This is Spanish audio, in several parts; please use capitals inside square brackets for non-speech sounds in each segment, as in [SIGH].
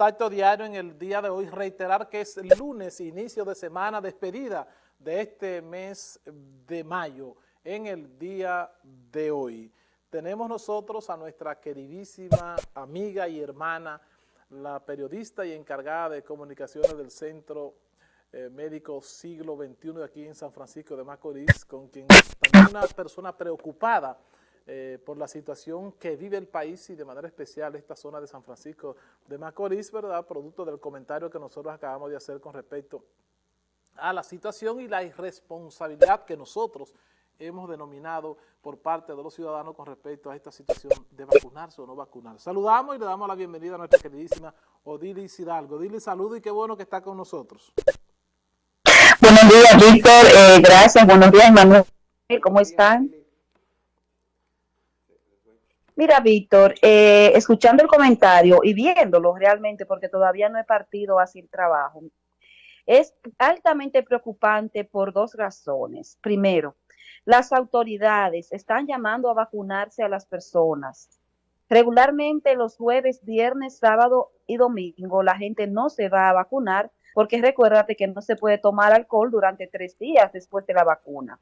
Contacto diario en el día de hoy, reiterar que es lunes, inicio de semana, despedida de este mes de mayo, en el día de hoy. Tenemos nosotros a nuestra queridísima amiga y hermana, la periodista y encargada de comunicaciones del Centro eh, Médico Siglo XXI aquí en San Francisco de Macorís, con quien también una persona preocupada eh, por la situación que vive el país y de manera especial esta zona de San Francisco de Macorís, ¿verdad? Producto del comentario que nosotros acabamos de hacer con respecto a la situación y la irresponsabilidad que nosotros hemos denominado por parte de los ciudadanos con respecto a esta situación de vacunarse o no vacunarse. Saludamos y le damos la bienvenida a nuestra queridísima Odilis Hidalgo. Odilis, saludo y qué bueno que está con nosotros. Buenos días, Víctor. Eh, gracias. Buenos días, Manuel. ¿Cómo están? Mira, Víctor, eh, escuchando el comentario y viéndolo realmente, porque todavía no he partido hacia el trabajo, es altamente preocupante por dos razones. Primero, las autoridades están llamando a vacunarse a las personas. Regularmente los jueves, viernes, sábado y domingo la gente no se va a vacunar porque recuérdate que no se puede tomar alcohol durante tres días después de la vacuna.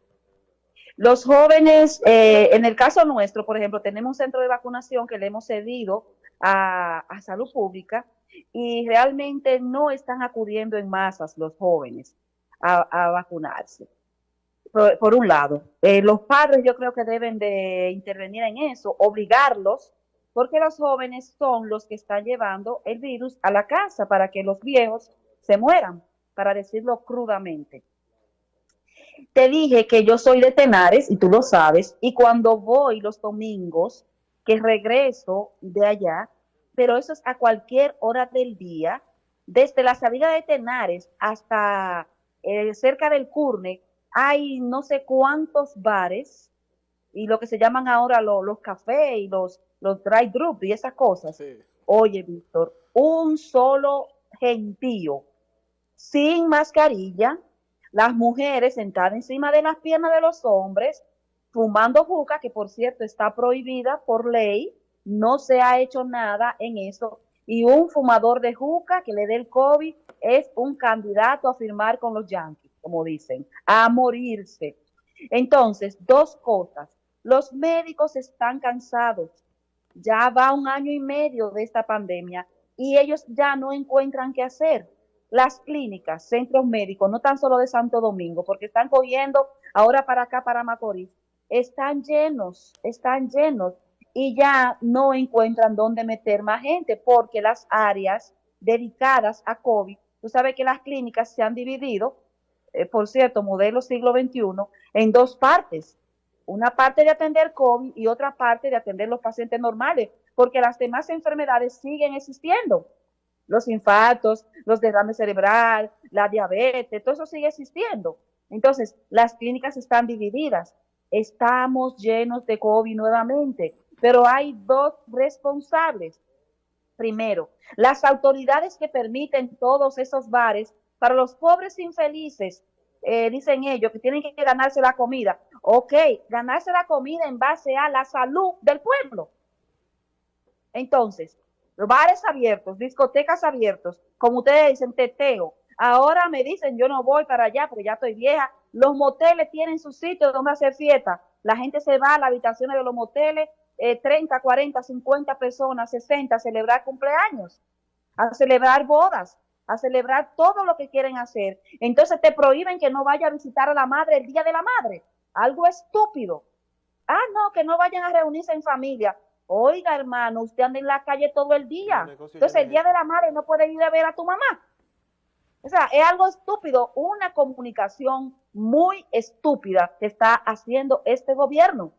Los jóvenes, eh, en el caso nuestro, por ejemplo, tenemos un centro de vacunación que le hemos cedido a, salud pública y realmente no están acudiendo en masas los jóvenes a, vacunarse. Por, un lado, eh, los padres yo creo que deben de intervenir en eso, obligarlos, porque los jóvenes son los que están llevando el virus a la casa para que los viejos se mueran, para decirlo crudamente. Te dije que yo soy de Tenares y tú lo sabes, y cuando voy los domingos, que regreso de allá, pero eso es a cualquier hora del día, desde la salida de Tenares hasta eh, cerca del Curne, hay no sé cuántos bares y lo que se llaman ahora los cafés y los, los dry group y esas cosas. Oye, Víctor, un solo gentío sin mascarilla, las mujeres sentadas encima de las piernas de los hombres, fumando juca, que por cierto está prohibida por ley, no se ha hecho nada en eso, y un fumador de juca que le dé el COVID es un candidato a firmar con los yanquis, como dicen, a morirse. Entonces, dos cosas. Los médicos están cansados. Ya va un año y medio de esta pandemia y ellos ya no encuentran qué hacer las clínicas, centros médicos, no tan solo de Santo Domingo, porque están cogiendo ahora para acá, para Macorís, están llenos, están llenos y ya no encuentran dónde meter más gente porque las áreas dedicadas a COVID, tú sabes que las clínicas se han dividido, eh, por cierto, modelo siglo XXI, en dos partes. Una parte de atender COVID y otra parte de atender los pacientes normales, porque las demás enfermedades siguen existiendo los infartos, los derrames cerebral, la diabetes, todo eso sigue existiendo. Entonces, las clínicas están divididas. Estamos llenos de COVID nuevamente, pero hay dos responsables. Primero, las autoridades que permiten todos esos bares para los pobres infelices, eh, dicen ellos, que tienen que ganarse la comida. Ok, ganarse la comida en base a la salud del pueblo. Entonces, bares abiertos, discotecas abiertos, como ustedes dicen, teteo. Ahora me dicen, yo no voy para allá porque ya estoy vieja. Los moteles tienen su sitio donde hacer fiesta. La gente se va a las habitaciones de los moteles, 30, 40, 50 personas, 60, a celebrar cumpleaños, a celebrar bodas, a celebrar todo lo que quieren hacer. Entonces te prohíben que no vaya a visitar a la madre el día de la madre. Algo estúpido. Ah, no, que no vayan a reunirse en familia. Oiga, hermano, usted anda en la calle todo el día. Entonces, el día de la madre no puede ir a ver a tu mamá. O sea, es algo estúpido, una comunicación muy estúpida que está haciendo este gobierno.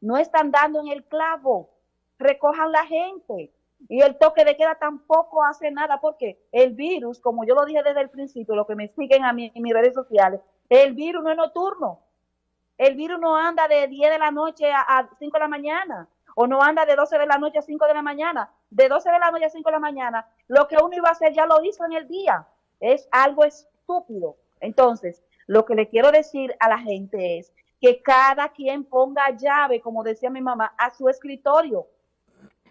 No están dando en el clavo. Recojan la gente. Y el toque de queda tampoco hace nada porque el virus, como yo lo dije desde el principio, lo que me siguen a mí en mis redes sociales, el virus no es nocturno. El virus no anda de 10 de la noche a, a 5 de la mañana o no anda de 12 de la noche a 5 de la mañana. De 12 de la noche a 5 de la mañana, lo que uno iba a hacer ya lo hizo en el día. Es algo estúpido. Entonces, lo que le quiero decir a la gente es que cada quien ponga llave, como decía mi mamá, a su escritorio.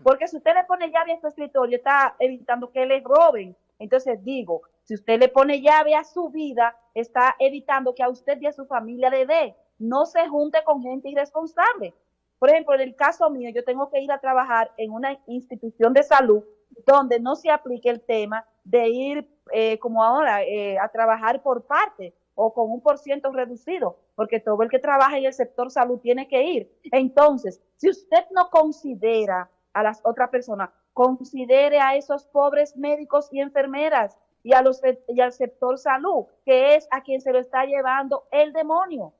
Porque si usted le pone llave a su escritorio, está evitando que le roben. Entonces digo, si usted le pone llave a su vida, está evitando que a usted y a su familia le dé. No se junte con gente irresponsable. Por ejemplo, en el caso mío, yo tengo que ir a trabajar en una institución de salud donde no se aplique el tema de ir eh, como ahora eh, a trabajar por parte o con un por ciento reducido, porque todo el que trabaja en el sector salud tiene que ir. Entonces, si usted no considera a las otras personas, considere a esos pobres médicos y enfermeras y, a los, y al sector salud, que es a quien se lo está llevando el demonio.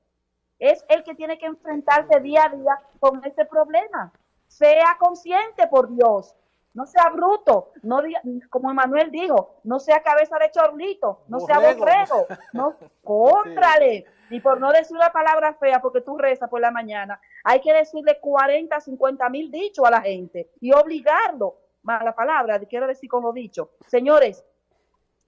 Es el que tiene que enfrentarse día a día con este problema. Sea consciente, por Dios. No sea bruto, no como Emanuel dijo, no sea cabeza de chorlito, no sea borrego, no, [LAUGHS] contrale. Y por no decir una palabra fea porque tú rezas por la mañana, hay que decirle 40, 50 mil dichos a la gente y obligarlo. Mala palabra, quiero decir como dicho. Señores,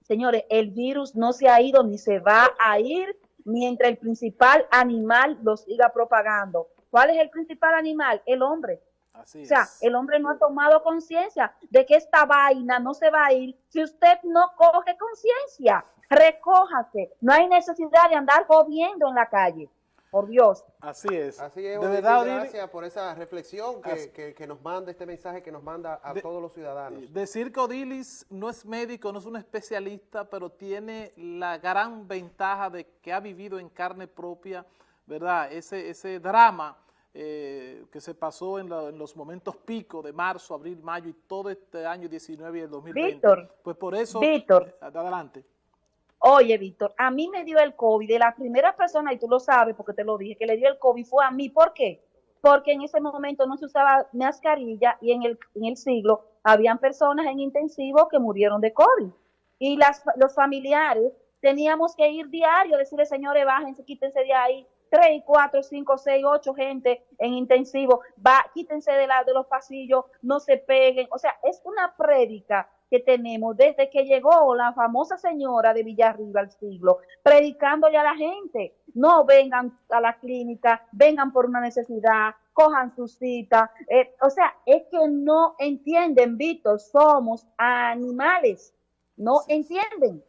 señores, el virus no se ha ido ni se va a ir mientras el principal animal lo siga propagando. ¿Cuál es el principal animal? El hombre. Así o sea, el hombre no ha tomado conciencia de que esta vaina no se va a ir si usted no coge conciencia. Recójase. No hay necesidad de andar jodiendo en la calle. Por Dios. Así es. Así es. De verdad, gracias por esa reflexión que, que, nos manda, este mensaje que nos manda a todos los ciudadanos. Decir que Odilis no es médico, no es un especialista, pero tiene la gran ventaja de que ha vivido en carne propia, ¿verdad? Ese, ese drama eh, que se pasó en, los momentos pico de marzo, abril, mayo y todo este año 19 y el 2020. Víctor. Pues por eso, Víctor. Eh, adelante. Oye, Víctor, a mí me dio el COVID, de la primera persona, y tú lo sabes porque te lo dije, que le dio el COVID fue a mí. ¿Por qué? Porque en ese momento no se usaba mascarilla y en el, en el siglo habían personas en intensivo que murieron de COVID. Y las, los familiares teníamos que ir diario, decirle, señores, bájense, quítense de ahí, tres, cuatro, cinco, seis, ocho gente en intensivo, va, quítense de, la, de los pasillos, no se peguen. O sea, es una prédica que tenemos desde que llegó la famosa señora de Villarriba al siglo, predicándole a la gente, no vengan a la clínica, vengan por una necesidad, cojan su cita. Eh, o sea, es que no entienden, Víctor, somos animales, no entienden.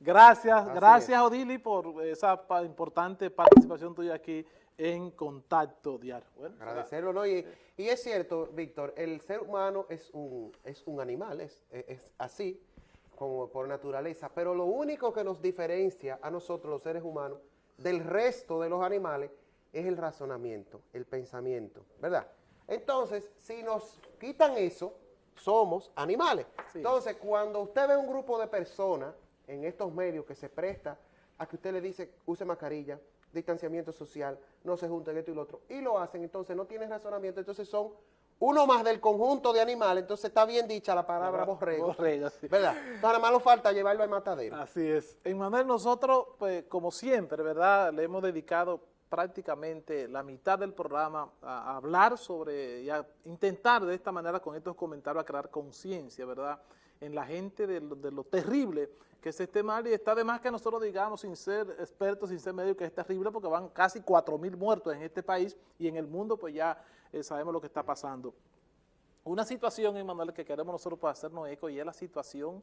Gracias, gracias Odili por esa importante participación tuya aquí en Contacto Diario. Agradecerlo, ¿no? Y, es cierto, Víctor, el ser humano es un, es un animal, es, es así, como por naturaleza, pero lo único que nos diferencia a nosotros los seres humanos del resto de los animales es el razonamiento, el pensamiento, ¿verdad? Entonces, si nos quitan eso, somos animales. Entonces, cuando usted ve un grupo de personas en estos medios que se presta a que usted le dice use mascarilla, distanciamiento social, no se junten esto y lo otro, y lo hacen, entonces no tienen razonamiento, entonces son uno más del conjunto de animales, entonces está bien dicha la palabra borrego, borrego sí. ¿verdad? Entonces nada más nos falta llevarlo al matadero. Así es. En Manuel, nosotros, pues, como siempre, ¿verdad?, le hemos dedicado prácticamente la mitad del programa a, hablar sobre y a intentar de esta manera con estos comentarios a crear conciencia, ¿verdad?, en la gente de lo, terrible que es este mal y está de más que nosotros digamos sin ser expertos, sin ser médicos, que es terrible porque van casi 4 mil muertos en este país y en el mundo pues ya eh, sabemos lo que está pasando. Una situación, Emanuel, que queremos nosotros para hacernos eco y es la situación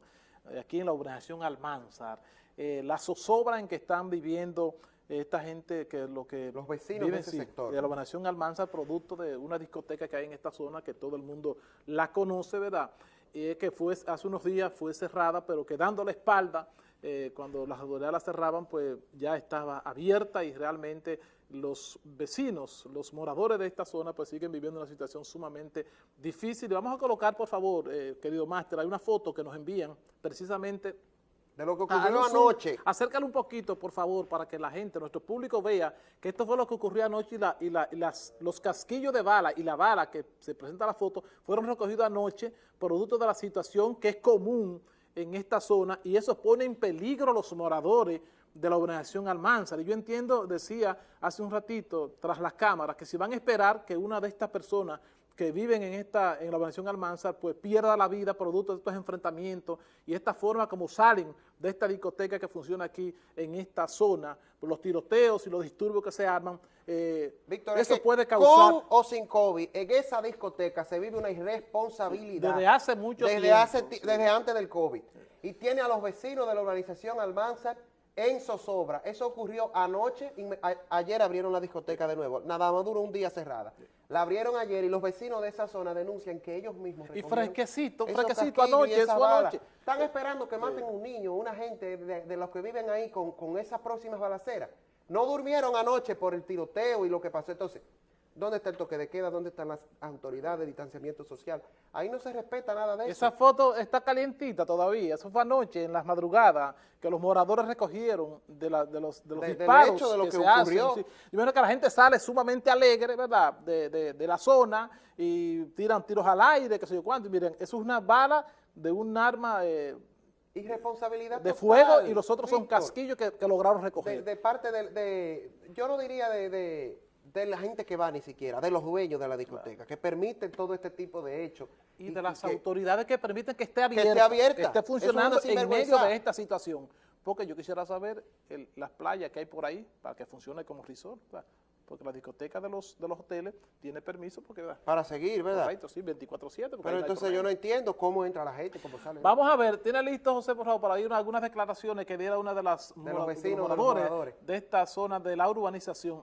eh, aquí en la organización Almanzar, eh, la zozobra en que están viviendo esta gente que lo que los vecinos de ese sector. de la organización Almanzar producto de una discoteca que hay en esta zona que todo el mundo la conoce verdad y que fue hace unos días fue cerrada, pero quedando la espalda, eh, cuando las autoridades la cerraban, pues ya estaba abierta y realmente los vecinos, los moradores de esta zona, pues siguen viviendo una situación sumamente difícil. vamos a colocar, por favor, eh, querido máster, hay una foto que nos envían precisamente de lo que ocurrió anoche. acércalo un poquito, por favor, para que la gente, nuestro público vea que esto fue lo que ocurrió anoche y, las, los casquillos de bala y la bala que se presenta en la foto fueron recogidos anoche producto de la situación que es común en esta zona y eso pone en peligro a los moradores de la organización Almanzar. Y yo entiendo, decía hace un ratito, tras las cámaras, que si van a esperar que una de estas personas que viven en esta en la urbanización Almanzar, pues pierda la vida producto de estos enfrentamientos y esta forma como salen de esta discoteca que funciona aquí en esta zona, por los tiroteos y los disturbios que se arman, eh, Víctor, es eso que puede causar Con o sin COVID, en esa discoteca se vive una irresponsabilidad. desde hace mucho desde tiempo. hace ti- desde antes del COVID. Y tiene a los vecinos de la urbanización Almanzar en zozobra. Eso ocurrió anoche, y me- a- ayer abrieron la discoteca de nuevo. Nada más duró un día cerrada. La abrieron ayer y los vecinos de esa zona denuncian que ellos mismos Y fresquecito, fresquecito anoche, eso anoche. Están esperando que maten un niño, una gente de, de los que viven ahí con, con esas próximas balaceras. No durmieron anoche por el tiroteo y lo que pasó. Entonces, ¿dónde está el toque de queda? ¿Dónde están las autoridades de distanciamiento social? Ahí no se respeta nada de eso. Esa foto está calientita todavía, eso fue anoche en las madrugadas que los moradores recogieron de, la- de los, de los De- disparos hecho de lo que se ocurrió. hacen. sí. Y que la gente sale sumamente alegre, ¿verdad?, de, la zona y tiran tiros al aire, qué sé yo cuánto. Y miren, eso es una bala de un arma eh, Irresponsabilidad de total, fuego y los otros son casquillos que, que lograron recoger. de parte de, de- yo no diría de, de- la gente que va ni siquiera, de los dueños de la discoteca, que permiten todo este tipo de hechos. y de las que- autoridades que permiten que esté esté abierta, abierta. que esté Eso es funcionando una en medio de esta situación. Porque yo quisiera saber el- las playas que hay por ahí para que funcione como resort, ¿verdad? porque la discoteca de los, de los hoteles tiene permiso porque ¿verdad? Para seguir, ¿verdad? Correcto, sí, 24-7. porque ahí Pero entonces yo no entiendo cómo entra la gente, cómo sale. Vamos a ver, tiene listo José, por favor, para ir algunas declaraciones que diera una de las los vecinos, de los moradores moradores. de esta zona de la urbanización